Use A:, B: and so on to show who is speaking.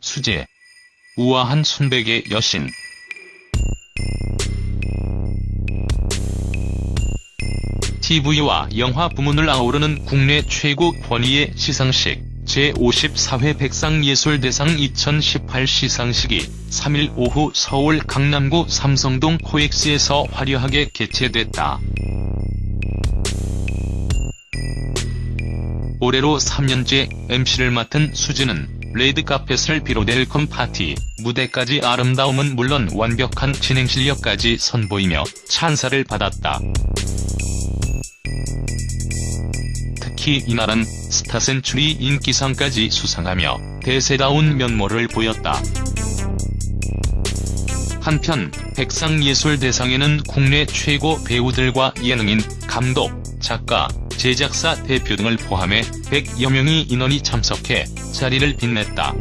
A: 수제. 우아한 순백의 여신. TV와 영화 부문을 아우르는 국내 최고 권위의 시상식 제54회 백상예술대상 2018 시상식이 3일 오후 서울 강남구 삼성동 코엑스에서 화려하게 개최됐다. 올해로 3년째 MC를 맡은 수지는 레드카펫을 비롯 welcome 파티, 무대까지 아름다움은 물론 완벽한 진행 실력까지 선보이며 찬사를 받았다. 특히 이날은 스타센츄리 인기상까지 수상하며 대세다운 면모를 보였다. 한편 백상예술대상에는 국내 최고 배우들과 예능인, 감독, 작가, 제작사 대표 등을 포함해 100여 명이 인원이 참석해 자리를 빛냈다.